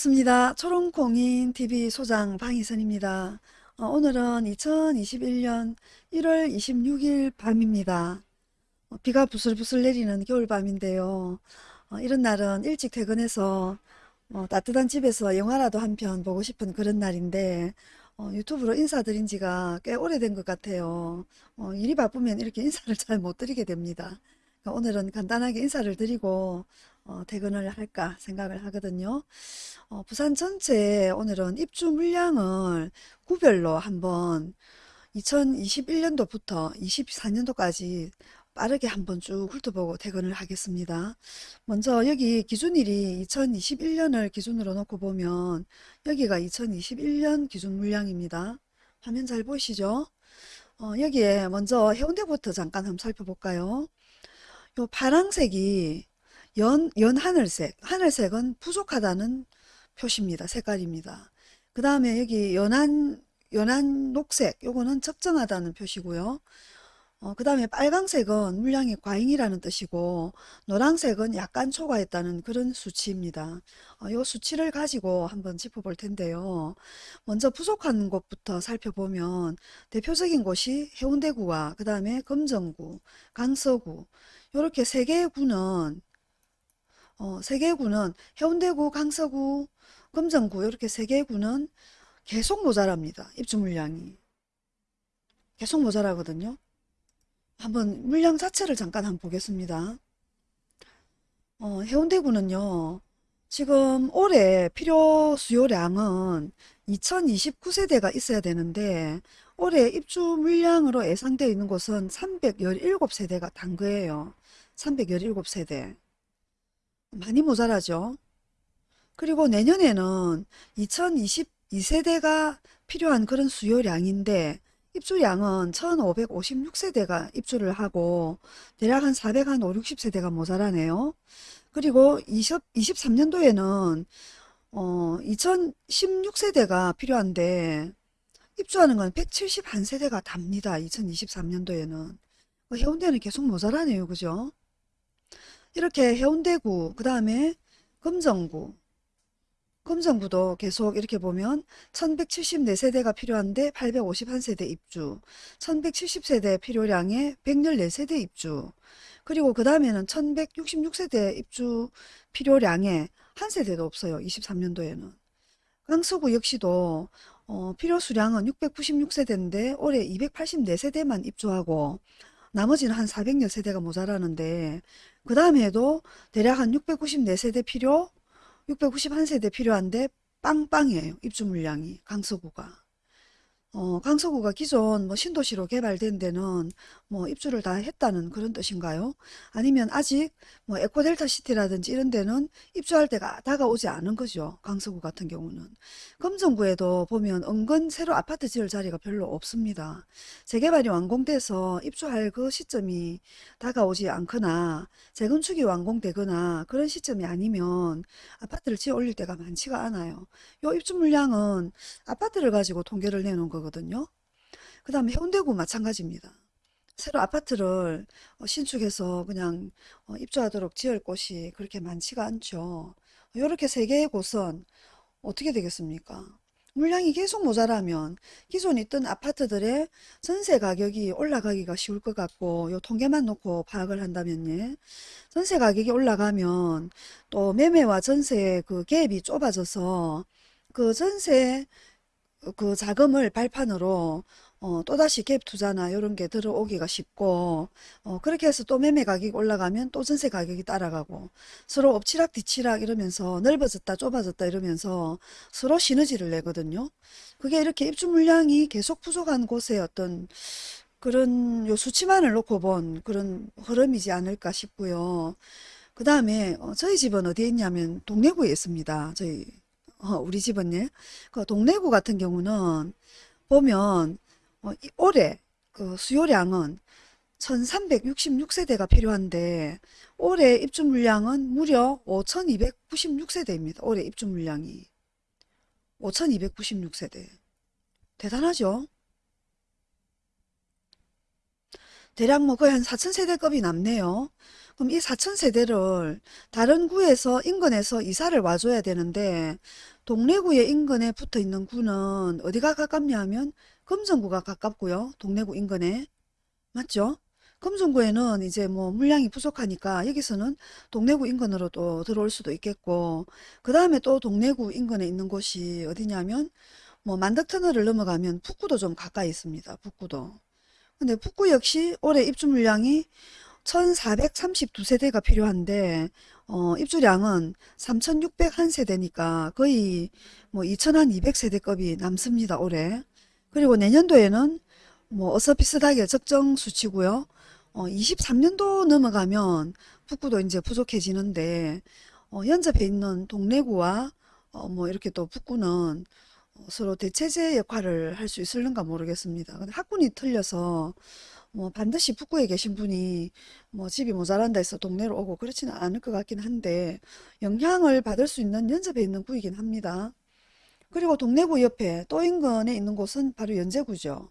반갑습니다. 초롱공인 TV 소장 방희선입니다. 어, 오늘은 2021년 1월 26일 밤입니다. 어, 비가 부슬부슬 내리는 겨울밤인데요. 어, 이런 날은 일찍 퇴근해서 어, 따뜻한 집에서 영화라도 한 편 보고 싶은 그런 날인데 어, 유튜브로 인사드린 지가 꽤 오래된 것 같아요. 어, 일이 바쁘면 이렇게 인사를 잘 못 드리게 됩니다. 그러니까 오늘은 간단하게 인사를 드리고 어, 퇴근을 할까 생각을 하거든요. 어, 부산 전체 오늘은 입주 물량을 구별로 한번 2021년도부터 24년도까지 빠르게 한번 쭉 훑어보고 퇴근을 하겠습니다. 먼저 여기 기준일이 2021년을 기준으로 놓고 보면 여기가 2021년 기준 물량입니다. 화면 잘 보이시죠? 어, 여기에 먼저 해운대부터 잠깐 한번 살펴볼까요? 요 파랑색이 연, 연 하늘색, 하늘색은 부족하다는 표시입니다. 색깔입니다. 그 다음에 여기 연한, 연한 녹색, 요거는 적정하다는 표시고요. 어, 그 다음에 빨강색은 물량이 과잉이라는 뜻이고 노란색은 약간 초과했다는 그런 수치입니다. 어, 이 수치를 가지고 한번 짚어볼 텐데요. 먼저 부족한 곳부터 살펴보면 대표적인 곳이 해운대구와 그 다음에 금정구, 강서구 이렇게 세 개의 구는 어, 세 개의 구는 해운대구, 강서구, 금정구 이렇게 세 개의 구는 계속 모자랍니다. 입주 물량이. 계속 모자라거든요. 한번 물량 자체를 잠깐 한번 보겠습니다. 어, 해운대구는요. 지금 올해 필요 수요량은 2029세대가 있어야 되는데 올해 입주 물량으로 예상되어 있는 곳은 317세대가 단 거예요. 317세대. 많이 모자라죠. 그리고 내년에는 2022세대가 필요한 그런 수요량인데 입주량은 1556세대가 입주를 하고 대략 한 400, 한 5, 60세대가 모자라네요. 그리고 20, 23년도에는 어, 2016세대가 필요한데 입주하는 건 171세대가 답니다. 2023년도에는. 해운대는 계속 모자라네요. 그죠? 이렇게 해운대구, 그 다음에 금정구, 금정구도 계속 이렇게 보면 1174세대가 필요한데 851세대 입주, 1170세대 필요량에 114세대 입주, 그리고 그 다음에는 1166세대 입주 필요량에 한 세대도 없어요. 23년도에는. 강서구 역시도 어, 필요 수량은 696세대인데 올해 284세대만 입주하고 나머지는 한 400여 세대가 모자라는데 그 다음에도 대략 한 694세대 필요 691세대 필요한데 빵빵이에요. 입주 물량이 강서구가. 어, 강서구가 기존 뭐 신도시로 개발된 데는 뭐 입주를 다 했다는 그런 뜻인가요? 아니면 아직 뭐 에코델타 시티라든지 이런 데는 입주할 때가 다가오지 않은 거죠. 강서구 같은 경우는. 금정구에도 보면 은근 새로 아파트 지을 자리가 별로 없습니다. 재개발이 완공돼서 입주할 그 시점이 다가오지 않거나 재건축이 완공되거나 그런 시점이 아니면 아파트를 지어 올릴 때가 많지가 않아요. 요 입주 물량은 아파트를 가지고 통계를 내놓은 거 거거든요. 그 다음에 해운대구 마찬가지입니다. 새로 아파트를 어, 신축해서 그냥 어, 입주하도록 지을 곳이 그렇게 많지가 않죠. 이렇게 세 개의 곳은 어떻게 되겠습니까? 물량이 계속 모자라면 기존 있던 아파트들의 전세 가격이 올라가기가 쉬울 것 같고 요 통계만 놓고 파악을 한다면 예. 전세 가격이 올라가면 또 매매와 전세의 그 갭이 좁아져서 그 전세 그 자금을 발판으로 어, 또다시 갭 투자나 이런 게 들어오기가 쉽고 어, 그렇게 해서 또 매매 가격이 올라가면 또 전세 가격이 따라가고 서로 엎치락 뒤치락 이러면서 넓어졌다 좁아졌다 이러면서 서로 시너지를 내거든요. 그게 이렇게 입주 물량이 계속 부족한 곳에 어떤 그런 요 수치만을 놓고 본 그런 흐름이지 않을까 싶고요. 그 다음에 어, 저희 집은 어디에 있냐면 동래구에 있습니다. 저희 어, 우리 집은 예. 그 동래구 같은 경우는 보면 어, 올해 그 수요량은 1366세대가 필요한데 올해 입주 물량은 무려 5296세대입니다. 올해 입주 물량이 5296세대 대단하죠? 대략 뭐 거의 한 4000세대급이 남네요. 그럼 이 4천 세대를 다른 구에서 인근에서 이사를 와줘야 되는데 동래구의 인근에 붙어 있는 구는 어디가 가깝냐 하면 금정구가 가깝고요. 동래구 인근에. 맞죠? 금정구에는 이제 뭐 물량이 부족하니까 여기서는 동래구 인근으로 또 들어올 수도 있겠고 그 다음에 또 동래구 인근에 있는 곳이 어디냐면 뭐 만덕터널을 넘어가면 북구도 좀 가까이 있습니다. 북구도. 근데 북구 역시 올해 입주 물량이 1432세대가 필요한데 어, 입주량은 3601세대니까 거의 뭐 2200세대급이 남습니다. 올해. 그리고 내년도에는 뭐 어서 비슷하게 적정 수치고요. 어, 23년도 넘어가면 북구도 이제 부족해지는데 어, 연접해 있는 동래구와 어, 뭐 이렇게 또 북구는 어, 서로 대체제 역할을 할 수 있을는가 모르겠습니다. 근데 학군이 틀려서 뭐 반드시 북구에 계신 분이 뭐 집이 모자란다 해서 동네로 오고 그렇지는 않을 것 같긴 한데 영향을 받을 수 있는 연접해 있는 구이긴 합니다. 그리고 동래구 옆에 또 인근에 있는 곳은 바로 연제구죠.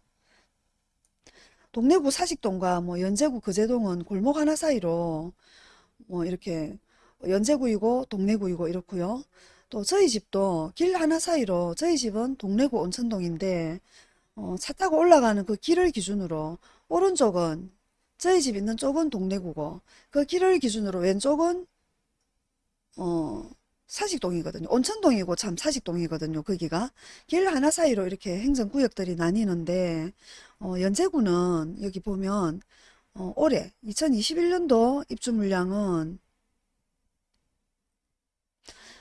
동래구 사직동과 뭐 연제구 거제동은 골목 하나 사이로 뭐 이렇게 연제구이고 동래구이고 이렇고요. 또 저희 집도 길 하나 사이로 저희 집은 동래구 온천동인데 어, 차 타고 올라가는 그 길을 기준으로 오른쪽은 저희 집 있는 쪽은 동래구고 그 길을 기준으로 왼쪽은 어, 사직동이거든요. 온천동이고 참 사직동이거든요. 거기가 길 하나 사이로 이렇게 행정구역들이 나뉘는데 어, 연제구는 여기 보면 어, 올해 2021년도 입주 물량은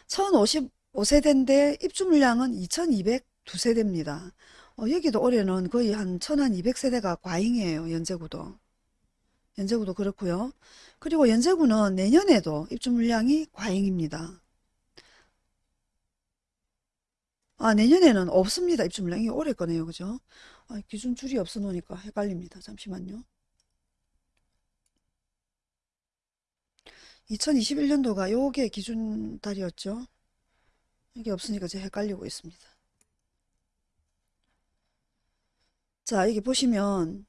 1055세대인데 입주 물량은 2202세대입니다. 어, 여기도 올해는 거의 한 1200세대가 과잉이에요. 연제구도. 연제구도 그렇고요. 그리고 연제구는 내년에도 입주 물량이 과잉입니다. 아 내년에는 없습니다. 입주 물량이 올해 거네요. 그죠? 아, 기준 줄이 없어 놓으니까 헷갈립니다. 잠시만요. 2021년도가 요게 기준 달이었죠. 이게 없으니까 제가 헷갈리고 있습니다. 자, 여기 보시면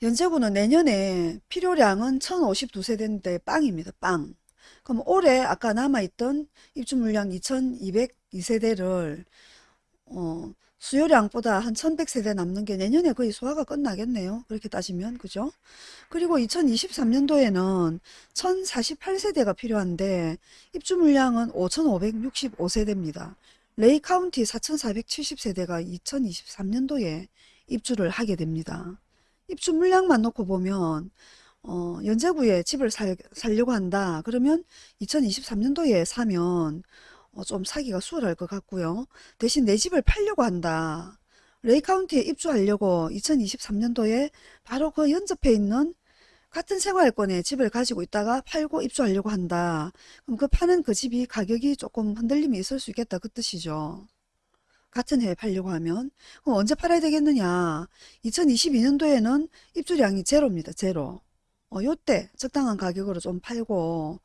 연제구는 내년에 필요량은 1052세대인데 빵입니다. 빵. 그럼 올해 아까 남아있던 입주 물량 2202세대를 어, 수요량보다 한 1100세대 남는 게 내년에 거의 소화가 끝나겠네요. 그렇게 따지면 그죠? 그리고 2023년도에는 1048세대가 필요한데 입주 물량은 5565세대입니다. 레이 카운티 4470세대가 2023년도에 입주를 하게 됩니다. 입주 물량만 놓고 보면 어, 연제구에 집을 살, 살려고 한다. 그러면 2023년도에 사면 어, 좀 사기가 수월할 것 같고요. 대신 내 집을 팔려고 한다. 레이 카운티에 입주하려고 2023년도에 바로 그 연접해 있는 같은 생활권에 집을 가지고 있다가 팔고 입주하려고 한다. 그럼 그 파는 그 집이 가격이 조금 흔들림이 있을 수 있겠다. 그 뜻이죠. 같은 해에 팔려고 하면 그럼 언제 팔아야 되겠느냐 2022년도에는 입주량이 제로입니다 제로 어, 요때 적당한 가격으로 좀 팔고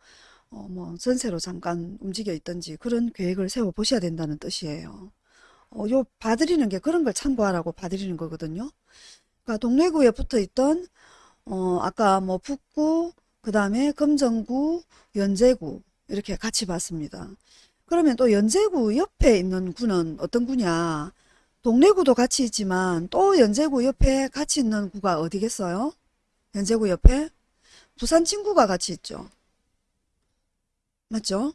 어, 뭐 전세로 잠깐 움직여 있든지 그런 계획을 세워 보셔야 된다는 뜻이에요. 어, 요 봐드리는 게 그런 걸 참고하라고 봐드리는 거거든요. 그러니까 동래구에 붙어 있던 어, 아까 뭐 북구, 그 다음에 금정구, 연제구 이렇게 같이 봤습니다. 그러면 또 연제구 옆에 있는 구는 어떤 구냐? 동래구도 같이 있지만 또 연제구 옆에 같이 있는 구가 어디겠어요? 연제구 옆에 부산 친구가 같이 있죠. 맞죠?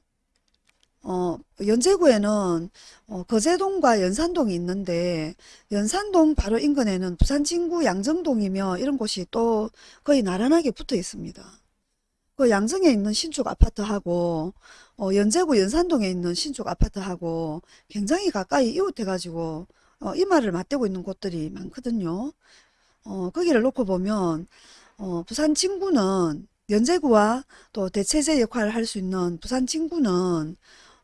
어, 연제구에는 어, 거제동과 연산동이 있는데 연산동 바로 인근에는 부산 진구 양정동이며 이런 곳이 또 거의 나란하게 붙어 있습니다. 그 양정에 있는 신축 아파트하고 어, 연제구 연산동에 있는 신축 아파트하고 굉장히 가까이 이웃해 가지고 어, 이마를 맞대고 있는 곳들이 많거든요. 어, 거기를 놓고 보면 어, 부산 진구는 연제구와 또 대체제 역할을 할 수 있는 부산 진구는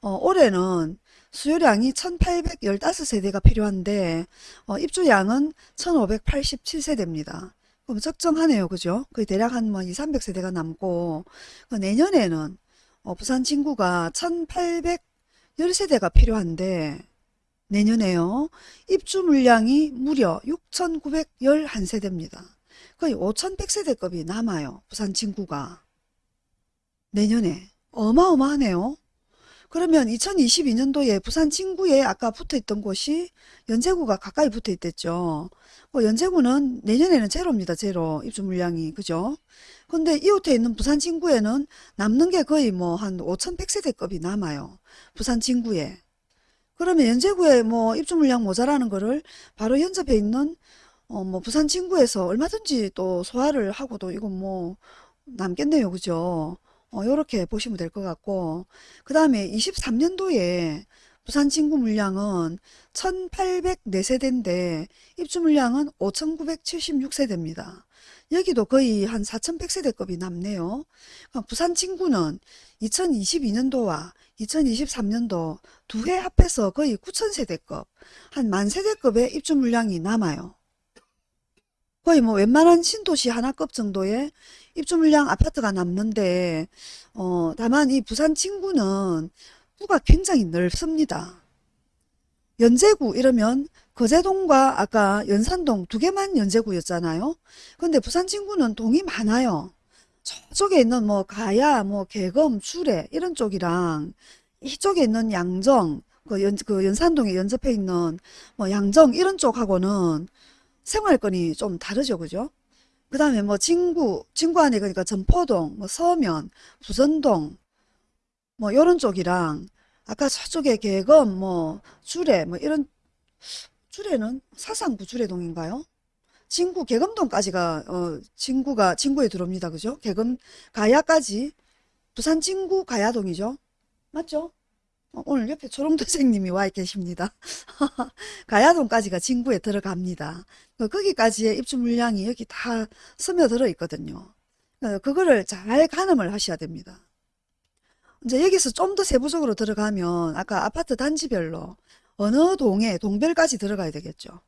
어, 올해는 수요량이 1815세대가 필요한데 어, 입주량은 1587세대입니다. 그럼 적정하네요. 그죠? 거의 대략 한뭐 2, 300세대가 남고 그 내년에는 어, 부산 진구가 1810세대가 필요한데 내년에요. 입주 물량이 무려 6911세대입니다. 거의 5,100세대급이 남아요. 부산 진구가. 내년에. 어마어마하네요. 그러면 2022년도에 부산 진구에 아까 붙어있던 곳이 연제구가 가까이 붙어있댔죠. 어, 연제구는 내년에는 제로입니다. 제로 입주 물량이 그죠? 근데 이웃에 있는 부산 진구에는 남는 게 거의 뭐 한 5,100세대급이 남아요. 부산 진구에. 그러면 연제구에 뭐 입주 물량 모자라는 거를 바로 연접해 있는 어 뭐 부산 진구에서 얼마든지 또 소화를 하고도 이건 뭐 남겠네요. 그죠? 어 요렇게 보시면 될 것 같고 그 다음에 23년도에 부산 진구 물량은 1804세대인데 입주 물량은 5976세대입니다. 여기도 거의 한 4100세대급이 남네요. 부산 진구는 2022년도와 2023년도 두 해 합해서 거의 9000세대급, 한 만세대급의 입주 물량이 남아요. 거의 뭐 웬만한 신도시 하나급 정도의 입주 물량 아파트가 남는데 어 다만 이 부산 진구는 구가 굉장히 넓습니다. 연제구 이러면 거제동과 아까 연산동 두 개만 연제구였잖아요. 근데 부산 진구는 동이 많아요. 저쪽에 있는 뭐 가야, 뭐 개검, 수레 이런 쪽이랑 이쪽에 있는 양정, 그, 연, 그 연산동에 연접해 있는 뭐 양정 이런 쪽하고는 생활권이 좀 다르죠, 그죠? 그 다음에 뭐 진구, 진구 안에 그러니까 전포동, 뭐 서면, 부전동 뭐 이런 쪽이랑 아까 저쪽에 개검, 뭐 주례, 뭐 이런 주례는 사상구 주례동인가요? 진구 개검동까지가 어 진구가 진구에 들어옵니다. 그죠? 개검 가야까지 부산 진구 가야동이죠. 맞죠? 어, 오늘 옆에 초롱도생님이 와 계십니다. 가야동까지가 진구에 들어갑니다. 그 거기까지의 입주 물량이 여기 다 스며들어 있거든요. 어, 그거를 잘 가늠을 하셔야 됩니다. 이제 여기서 좀 더 세부적으로 들어가면 아까 아파트 단지별로 어느 동에 동별까지 들어가야 되겠죠.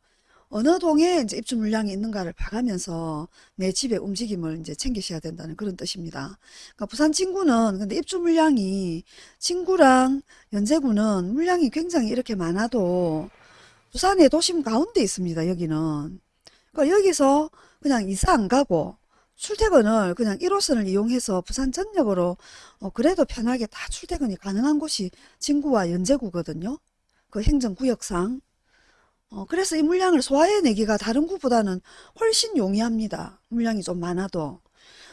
어느 동에 이제 입주 물량이 있는가를 봐가면서 내 집의 움직임을 이제 챙기셔야 된다는 그런 뜻입니다. 그러니까 부산 진구는 근데 입주 물량이 진구랑 연제구는 물량이 굉장히 이렇게 많아도 부산의 도심 가운데 있습니다. 여기는. 그러니까 여기서 그냥 이사 안 가고 출퇴근을 그냥 1호선을 이용해서 부산 전역으로 어 그래도 편하게 다 출퇴근이 가능한 곳이 진구와 연제구거든요. 그 행정구역상. 어 그래서 이 물량을 소화해내기가 다른 구보다는 훨씬 용이합니다. 물량이 좀 많아도.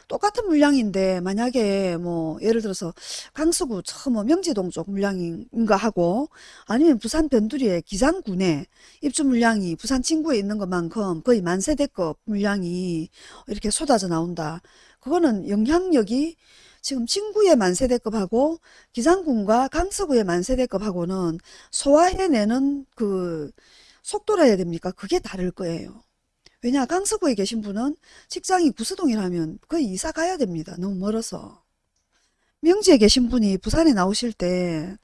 똑같은 물량인데 만약에 뭐 예를 들어서 강서구 저뭐 명지동 쪽 물량인가 하고 아니면 부산 변두리의 기장군에 입주 물량이 부산 진구에 있는 것만큼 거의 만세대급 물량이 이렇게 쏟아져 나온다. 그거는 영향력이 지금 진구의 만세대급하고 기장군과 강서구의 만세대급하고는 소화해내는 그 속도라 해야 됩니까? 그게 다를 거예요. 왜냐 강서구에 계신 분은 직장이 구서동이라면 거의 이사 가야 됩니다. 너무 멀어서. 명지에 계신 분이 부산에 나오실 때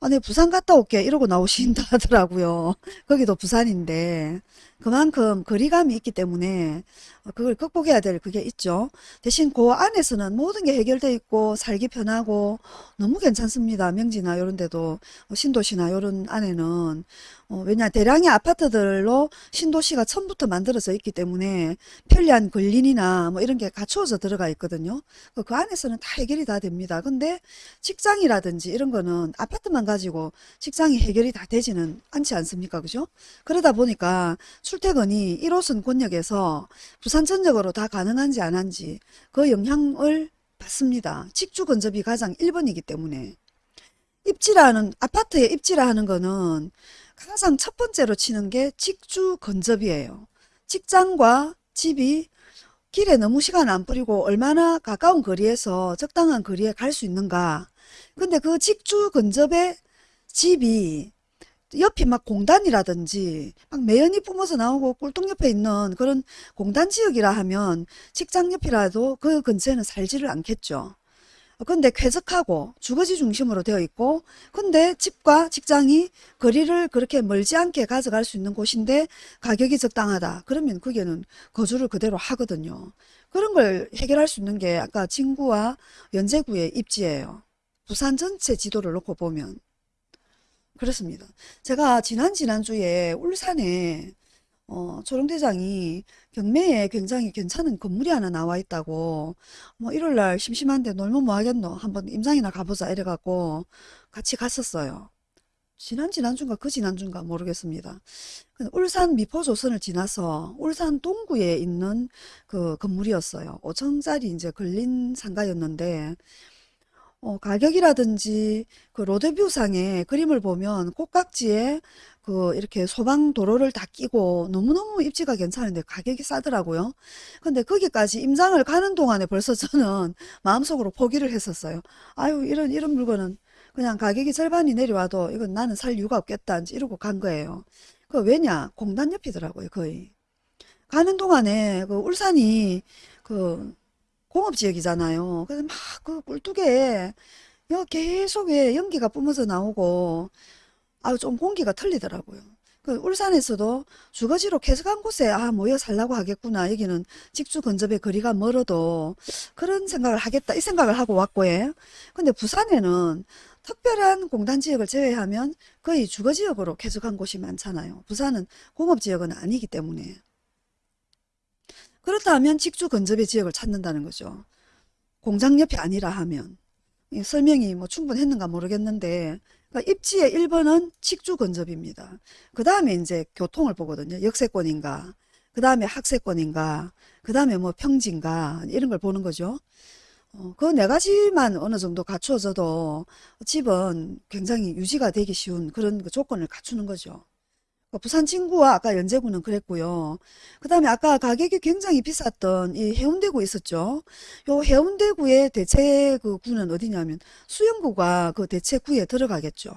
아, 네, 부산 갔다 올게 이러고 나오신다 하더라고요. 거기도 부산인데 그만큼 거리감이 있기 때문에 어, 그걸 극복해야 될 그게 있죠. 대신 그 안에서는 모든 게 해결돼 있고 살기 편하고 너무 괜찮습니다. 명지나 이런 데도 어, 신도시나 이런 안에는 어, 왜냐 대량의 아파트들로 신도시가 처음부터 만들어져 있기 때문에 편리한 근린이나 뭐 이런 게 갖추어져 들어가 있거든요. 그, 그 안에서는 다 해결이 다 됩니다. 근데 직장이라든지 이런 거는 아파트만 가지고 직장이 해결이 다 되지는 않지 않습니까? 그죠? 그러다 보니까 출퇴근이 1호선 권역에서 부산 전역으로 다 가능한지 안 한지 그 영향을 받습니다. 직주 근접이 가장 1번이기 때문에 입지라는 아파트에 입지라 하는 거는 가장 첫 번째로 치는 게 직주 근접이에요. 직장과 집이 길에 너무 시간 안 뿌리고 얼마나 가까운 거리에서 적당한 거리에 갈 수 있는가. 근데 그 직주 근접의 집이 옆이 막 공단이라든지 막 매연이 뿜어서 나오고 꿀통 옆에 있는 그런 공단 지역이라 하면 직장 옆이라도 그 근처에는 살지를 않겠죠. 근데 쾌적하고 주거지 중심으로 되어 있고 근데 집과 직장이 거리를 그렇게 멀지 않게 가져갈 수 있는 곳인데 가격이 적당하다. 그러면 거기에는 거주를 그대로 하거든요. 그런 걸 해결할 수 있는 게 아까 진구와 연제구의 입지예요. 부산 전체 지도를 놓고 보면 그렇습니다. 제가 지난 지난주에 울산에 어, 초롱대장이 경매에 굉장히 괜찮은 건물이 하나 나와 있다고 뭐 일요일날 심심한데 놀면 뭐 하겠노 한번 임장이나 가보자 이래갖고 같이 갔었어요. 지난 지난주인가 그 지난주인가 모르겠습니다. 울산 미포조선을 지나서 울산 동구에 있는 그 건물이었어요. 5층짜리 이제 걸린 상가였는데 어, 가격이라든지 그 로드뷰상의 그림을 보면 꼭각지에 그 이렇게 소방 도로를 다 끼고 너무너무 입지가 괜찮은데 가격이 싸더라고요. 근데 거기까지 임장을 가는 동안에 벌써 저는 마음속으로 포기를 했었어요. 아유, 이런, 이런 물건은 그냥 가격이 절반이 내려와도 이건 나는 살 이유가 없겠다. 이러고 간 거예요. 그 왜냐? 공단 옆이더라고요, 거의. 가는 동안에 그 울산이 그 공업지역이잖아요. 그래서 막 그 꿀뚝에 여 계속 왜 연기가 뿜어져 나오고 아유 좀 공기가 틀리더라고요. 그 울산에서도 주거지로 계속한 곳에 아 모여 살라고 하겠구나. 여기는 직주 근접의 거리가 멀어도 그런 생각을 하겠다. 이 생각을 하고 왔고 예. 근데 부산에는 특별한 공단 지역을 제외하면 거의 주거지역으로 계속한 곳이 많잖아요. 부산은 공업지역은 아니기 때문에. 그렇다면 직주 근접의 지역을 찾는다는 거죠. 공장 옆이 아니라 하면. 이 설명이 뭐 충분했는가 모르겠는데, 그러니까 입지의 1번은 직주 근접입니다. 그 다음에 이제 교통을 보거든요. 역세권인가, 그 다음에 학세권인가, 그 다음에 뭐 평지인가, 이런 걸 보는 거죠. 어, 그네 가지만 어느 정도 갖추어져도 집은 굉장히 유지가 되기 쉬운 그런 그 조건을 갖추는 거죠. 어, 부산 진구와 아까 연제구는 그랬고요. 그 다음에 아까 가격이 굉장히 비쌌던 이 해운대구 있었죠. 요 해운대구의 대체 그 구는 어디냐면 수영구가 그 대체구에 들어가겠죠.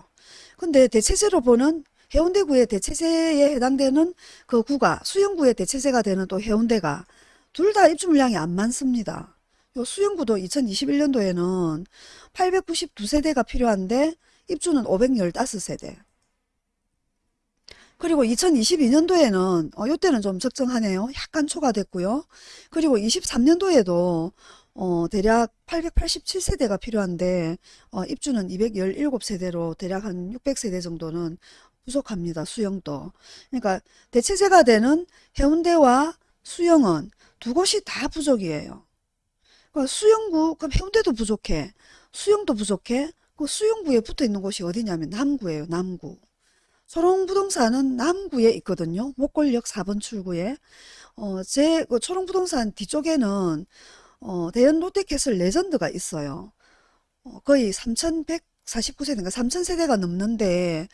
근데 대체제로 보는 해운대구의 대체제에 해당되는 그 구가 수영구의 대체제가 되는 또 해운대가 둘 다 입주 물량이 안 많습니다. 요 수영구도 2021년도에는 892세대가 필요한데 입주는 515세대. 그리고 2022년도에는 어, 요때는 좀 적정하네요. 약간 초과됐고요. 그리고 23년도에도 어, 대략 887세대가 필요한데 어, 입주는 217세대로 대략 한 600세대 정도는 부족합니다. 수영도. 그러니까 대체제가 되는 해운대와 수영은 두 곳이 다 부족이에요. 그러니까 수영구 그럼 해운대도 부족해. 수영도 부족해. 그 수영구에 붙어 있는 곳이 어디냐면 남구예요. 남구. 초롱부동산은 남구에 있거든요. 목골역 4번 출구에. 어, 제, 그 초롱부동산 뒤쪽에는, 어, 대연 롯데캐슬 레전드가 있어요. 어, 거의 3,149세대인가 3,000세대가 넘는데,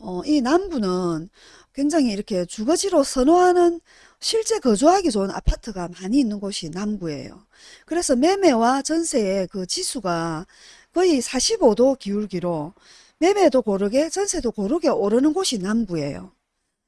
어, 이 남구는 굉장히 이렇게 주거지로 선호하는 실제 거주하기 좋은 아파트가 많이 있는 곳이 남구예요. 그래서 매매와 전세의 그 지수가 거의 45도 기울기로 매매도 고르게 전세도 고르게 오르는 곳이 남구예요.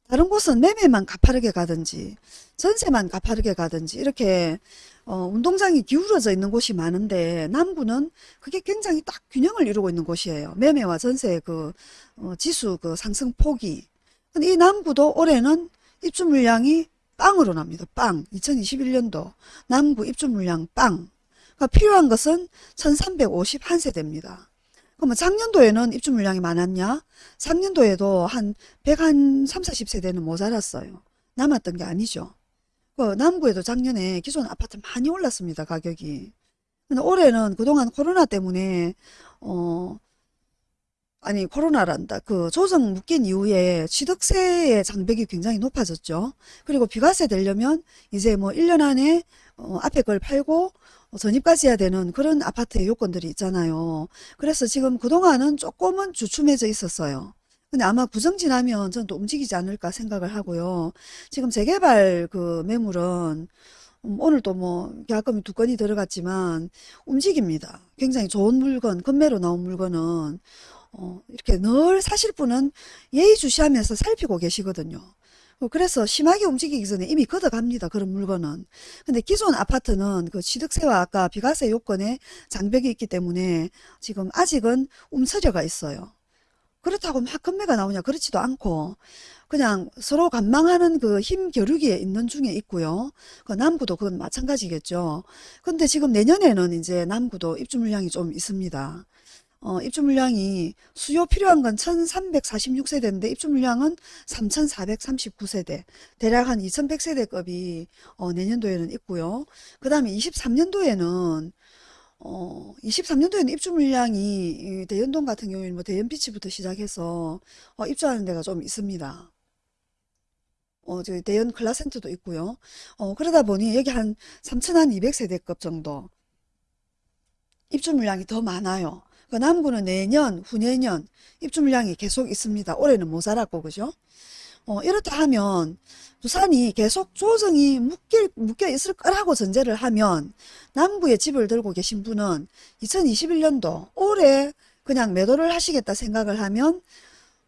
다른 곳은 매매만 가파르게 가든지 전세만 가파르게 가든지 이렇게 어, 운동장이 기울어져 있는 곳이 많은데 남구는 그게 굉장히 딱 균형을 이루고 있는 곳이에요. 매매와 전세의 그 어, 지수 그 상승 폭이. 근데 이 남구도 올해는 입주 물량이 빵으로 납니다. 빵. 2021년도 남구 입주 물량 빵. 그러니까 필요한 것은 1351세대입니다. 그러면 작년도에는 입주 물량이 많았냐? 작년도에도 한 130, 40세대는 모자랐어요. 남았던 게 아니죠. 그 남구에도 작년에 기존 아파트 많이 올랐습니다. 가격이. 근데 올해는 그동안 코로나 때문에 어 아니 코로나란다. 그 조정 묶인 이후에 취득세의 장벽이 굉장히 높아졌죠. 그리고 비과세 되려면 이제 뭐 1년 안에 어 앞에 걸 팔고 어, 전입까지 해야 되는 그런 아파트의 요건들이 있잖아요. 그래서 지금 그동안은 조금은 주춤해져 있었어요. 근데 아마 구정 지나면 전 또 움직이지 않을까 생각을 하고요. 지금 재개발 그 매물은 음, 오늘 또뭐 계약금이 두 건이 들어갔지만 움직입니다. 굉장히 좋은 물건, 건매로 나온 물건은 어, 이렇게 늘 사실 분은 예의주시하면서 살피고 계시거든요. 어, 그래서 심하게 움직이기 전에 이미 걷어갑니다. 그런 물건은. 근데 기존 아파트는 그 취득세와 아까 비과세 요건에 장벽이 있기 때문에 지금 아직은 움츠려가 있어요. 그렇다고 막 건매가 나오냐 그렇지도 않고 그냥 서로 관망하는 그 힘 겨루기에 있는 중에 있고요. 그 남구도 그건 마찬가지겠죠. 근데 지금 내년에는 이제 남구도 입주 물량이 좀 있습니다. 어, 입주 물량이 수요 필요한 건 1346세대인데 입주 물량은 3439세대 대략 한 2100세대급이 어, 내년도에는 있고요. 그 다음에 23년도에는 어, 23년도에는 입주 물량이 이 대연동 같은 경우에는 뭐 대연비치부터 시작해서 어, 입주하는 데가 좀 있습니다. 어, 대연 클라센터도 있고요. 어, 그러다 보니 여기 한 3,200세대급 정도 입주 물량이 더 많아요. 그 남구는 내년, 후내년 입주 물량이 계속 있습니다. 올해는 모자랐고, 그죠? 어, 이렇다 하면 부산이 계속 조정이 묶일, 묶여 있을 거라고 전제를 하면 남구에 집을 들고 계신 분은 2021년도 올해 그냥 매도를 하시겠다 생각을 하면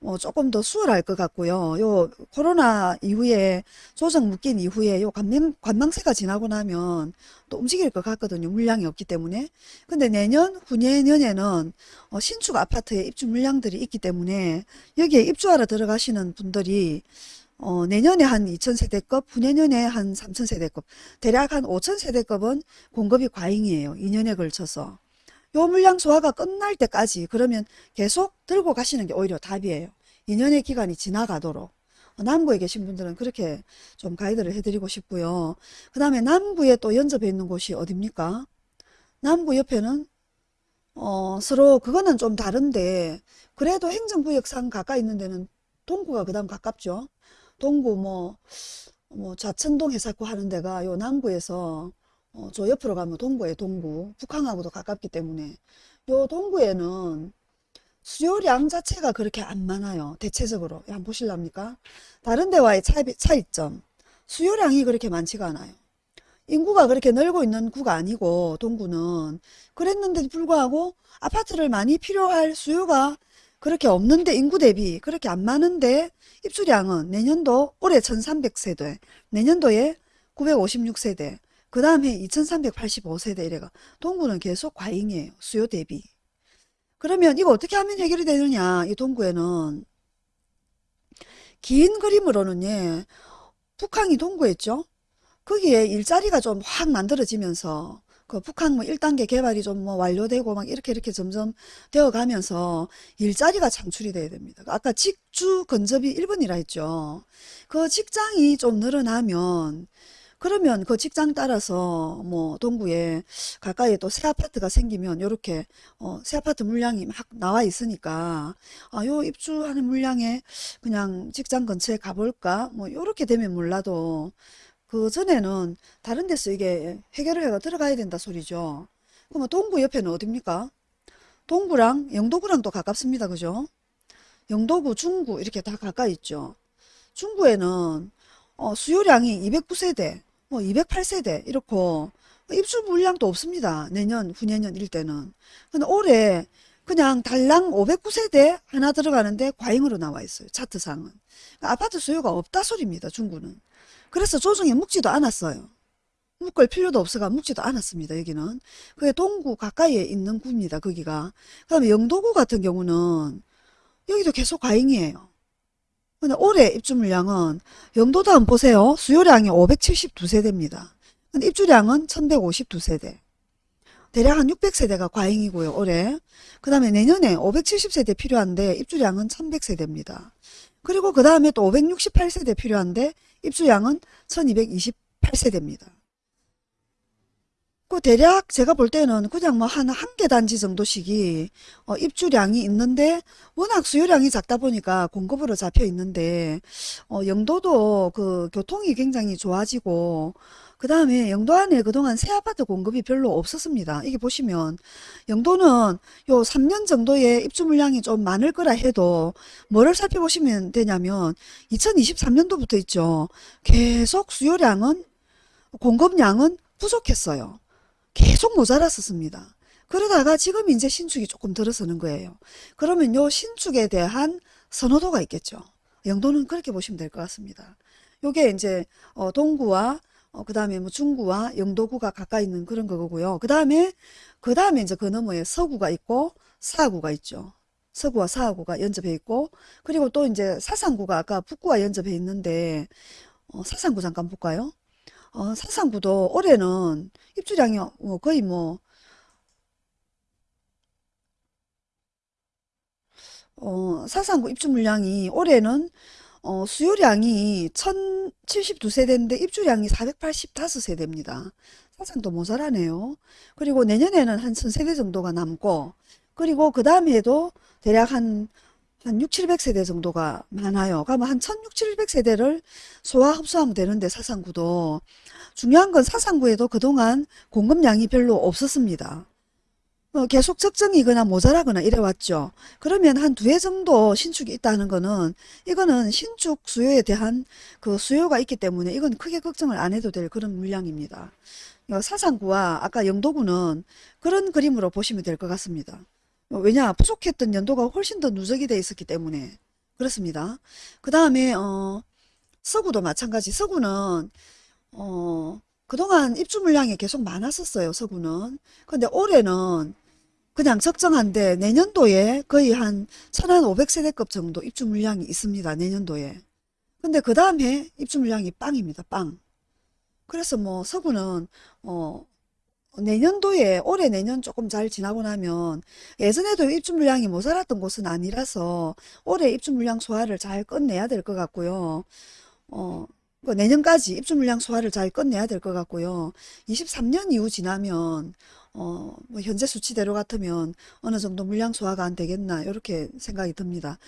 어, 조금 더 수월할 것 같고요. 요 코로나 이후에 조정 묶인 이후에 요 관명, 관망세가 지나고 나면 또 움직일 것 같거든요. 물량이 없기 때문에. 근데 내년, 후내년에는 어, 신축 아파트에 입주 물량들이 있기 때문에 여기에 입주하러 들어가시는 분들이 어, 내년에 한 2,000세대급, 후내년에 한 3,000세대급, 대략 한 5,000세대급은 공급이 과잉이에요. 2년에 걸쳐서. 요 물량 소화가 끝날 때까지 그러면 계속 들고 가시는 게 오히려 답이에요. 2년의 기간이 지나가도록. 어, 남구에 계신 분들은 그렇게 좀 가이드를 해드리고 싶고요. 그 다음에 남구에 또 연접해 있는 곳이 어딥니까? 남구 옆에는 어, 서로 그거는 좀 다른데 그래도 행정구역상 가까이 있는 데는 동구가 그 다음 가깝죠. 동구 뭐, 뭐 좌천동 해사구 하는 데가 요 남구에서 어, 저 옆으로 가면 동구에 동구. 북한하고도 가깝기 때문에 요 동구에는 수요량 자체가 그렇게 안 많아요. 대체적으로. 한번 보실랍니까? 다른 데와의 차이, 차이점. 수요량이 그렇게 많지가 않아요. 인구가 그렇게 늘고 있는 구가 아니고 동구는 그랬는데도 불구하고 아파트를 많이 필요할 수요가 그렇게 없는데 인구 대비 그렇게 안 많은데 입주량은 내년도 올해 1300세대 내년도에 956세대 그 다음에 2385세대 이래가 동구는 계속 과잉이에요. 수요 대비. 그러면 이거 어떻게 하면 해결이 되느냐 이 동구에는 긴 그림으로는 예, 북한이 동구했죠. 거기에 일자리가 좀 확 만들어지면서 그 북한 뭐 1단계 개발이 좀 뭐 완료되고 막 이렇게 이렇게 점점 되어 가면서 일자리가 창출이 돼야 됩니다. 아까 직주 근접이 1번이라 했죠. 그 직장이 좀 늘어나면 그러면 그 직장 따라서 뭐 동구에 가까이에 또새 아파트가 생기면 요렇게 어, 새 아파트 물량이 막 나와 있으니까 아, 요 입주하는 물량에 그냥 직장 근처에 가볼까 뭐 요렇게 되면 몰라도 그 전에는 다른 데서 이게 해결을 해가 들어가야 된다 소리죠. 그러면 동구 옆에는 어딥니까? 동구랑 영도구랑 또 가깝습니다. 그죠? 영도구, 중구 이렇게 다 가까이 있죠. 중구에는 어, 수요량이 209세대 뭐 208세대 이렇고 입주 물량도 없습니다. 내년, 후내년 일 때는. 근데 올해 그냥 달랑 509세대 하나 들어가는데 과잉으로 나와 있어요. 차트상은. 그러니까 아파트 수요가 없다 소리입니다. 중구는. 그래서 조정에 묵지도 않았어요. 묶을 필요도 없어가 묵지도 않았습니다. 여기는. 그게 동구 가까이에 있는 구입니다. 거기가. 그 다음에 영도구 같은 경우는 여기도 계속 과잉이에요. 근데 올해 입주 물량은 영도도 한번 보세요. 수요량이 572세대입니다. 근데 입주량은 1152세대. 대략 한 600세대가 과잉이고요. 올해. 그 다음에 내년에 570세대 필요한데 입주량은 1100세대입니다. 그리고 그 다음에 또 568세대 필요한데 입주량은 1228세대입니다. 그 대략 제가 볼 때는 그냥 뭐 한 한 개 단지 정도씩이 어, 입주량이 있는데 워낙 수요량이 작다 보니까 공급으로 잡혀 있는데 어, 영도도 그 교통이 굉장히 좋아지고 그 다음에 영도 안에 그동안 새 아파트 공급이 별로 없었습니다. 이게 보시면 영도는 요 3년 정도의 입주 물량이 좀 많을 거라 해도 뭐를 살펴보시면 되냐면 2023년도부터 있죠. 계속 수요량은 공급량은 부족했어요. 계속 모자랐었습니다. 그러다가 지금 이제 신축이 조금 들어서는 거예요. 그러면 요 신축에 대한 선호도가 있겠죠. 영도는 그렇게 보시면 될 것 같습니다. 요게 이제 어, 동구와 어, 그 다음에 뭐 중구와 영도구가 가까이 있는 그런 거고요. 그 다음에 그 다음에 이제 그 너머에 서구가 있고 사구가 있죠. 서구와 사구가 연접해 있고 그리고 또 이제 사상구가 아까 북구와 연접해 있는데 어, 사상구 잠깐 볼까요? 어, 사상구도 올해는 입주량이 뭐 거의 뭐 어, 사상구 입주 물량이 올해는 어, 수요량이 1072세대인데 입주량이 485세대입니다. 사상도 모자라네요. 그리고 내년에는 한 1000세대 정도가 남고 그리고 그 다음에도 대략 한, 한 6, 700세대 정도가 많아요. 그러면 한 1600, 700세대를 소화 흡수하면 되는데 사상구도 중요한 건 사상구에도 그동안 공급량이 별로 없었습니다. 어, 계속 적정이거나 모자라거나 이래왔죠. 그러면 한 두 해 정도 신축이 있다는 거는 이거는 신축 수요에 대한 그 수요가 있기 때문에 이건 크게 걱정을 안 해도 될 그런 물량입니다. 어, 사상구와 아까 영도구는 그런 그림으로 보시면 될 것 같습니다. 어, 왜냐 부족했던 연도가 훨씬 더 누적이 돼 있었기 때문에 그렇습니다. 그 다음에 어, 서구도 마찬가지 서구는 어, 그동안 입주 물량이 계속 많았었어요, 서구는. 근데 올해는 그냥 적정한데 내년도에 거의 한 1500세대급 정도 입주 물량이 있습니다, 내년도에. 근데 그 다음에 입주 물량이 빵입니다, 빵. 그래서 뭐 서구는 어, 내년도에 올해 내년 조금 잘 지나고 나면 예전에도 입주 물량이 모자랐던 곳은 아니라서 올해 입주 물량 소화를 잘 끝내야 될 것 같고요. 어, 그 내년까지 입주 물량 소화를 잘 끝내야 될 것 같고요. 23년 이후 지나면 어, 뭐 현재 수치대로 같으면 어느 정도 물량 소화가 안 되겠나 이렇게 생각이 듭니다.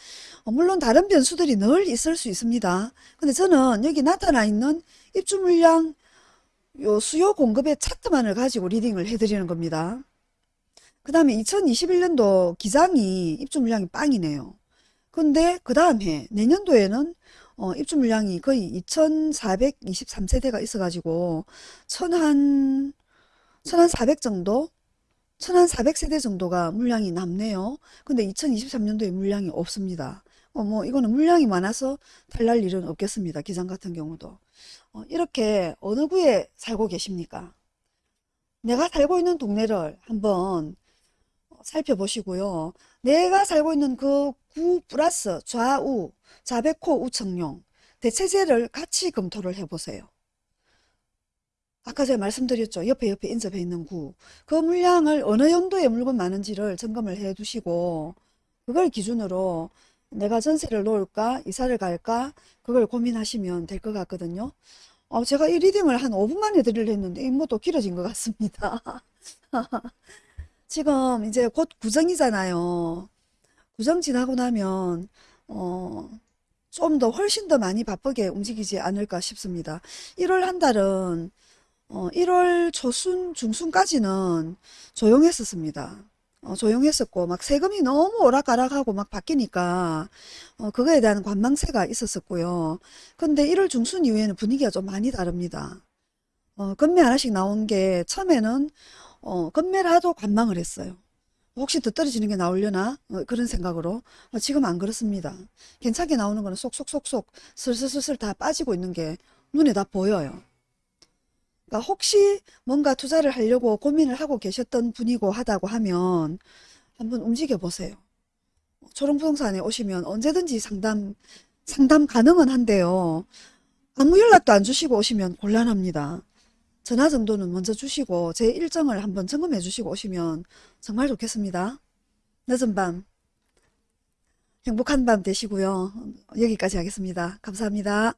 어, 물론 다른 변수들이 늘 있을 수 있습니다. 근데 저는 여기 나타나 있는 입주 물량 요 수요 공급의 차트만을 가지고 리딩을 해드리는 겁니다. 그 다음에 2021년도 기장이 입주 물량이 빵이네요. 근데 그 다음 해 내년도에는 어, 입주 물량이 거의 2423세대가 있어가지고 천한 천한 400 정도 천한 400세대 정도가 물량이 남네요. 근데 2023년도에 물량이 없습니다. 어, 뭐 이거는 물량이 많아서 탈날 일은 없겠습니다. 기장 같은 경우도. 어, 이렇게 어느 구에 살고 계십니까? 내가 살고 있는 동네를 한번 살펴보시고요. 내가 살고 있는 그 구 플러스 좌우, 자백호 우청룡 대체제를 같이 검토를 해보세요. 아까 제가 말씀드렸죠. 옆에 옆에 인접해 있는 구. 그 물량을 어느 연도에 물건 많은지를 점검을 해 두시고 그걸 기준으로 내가 전세를 놓을까 이사를 갈까 그걸 고민하시면 될 것 같거든요. 어, 제가 이 리딩을 한 5분 만에 드리려 했는데 뭐또 길어진 것 같습니다. 지금 이제 곧 구정이잖아요. 구정 지나고 나면 어, 좀 더 훨씬 더 많이 바쁘게 움직이지 않을까 싶습니다. 1월 한 달은 어, 1월 초순 중순까지는 조용했었습니다. 어, 조용했었고 막 세금이 너무 오락가락하고 막 바뀌니까 어, 그거에 대한 관망세가 있었었고요. 근데 1월 중순 이후에는 분위기가 좀 많이 다릅니다. 어, 건매 하나씩 나온 게 처음에는 어, 하도 관망을 했어요. 혹시 더 떨어지는 게 나오려나? 어, 그런 생각으로. 어, 지금 안 그렇습니다. 괜찮게 나오는 거는 쏙쏙쏙쏙 슬슬슬슬 다 빠지고 있는 게 눈에 다 보여요. 그러니까 혹시 뭔가 투자를 하려고 고민을 하고 계셨던 분이고 하다고 하면 한번 움직여 보세요. 초롱부동산에 오시면 언제든지 상담, 상담 가능은 한데요. 아무 연락도 안 주시고 오시면 곤란합니다. 전화 정도는 먼저 주시고 제 일정을 한번 점검해 주시고 오시면 정말 좋겠습니다. 늦은 밤 행복한 밤 되시고요. 여기까지 하겠습니다. 감사합니다.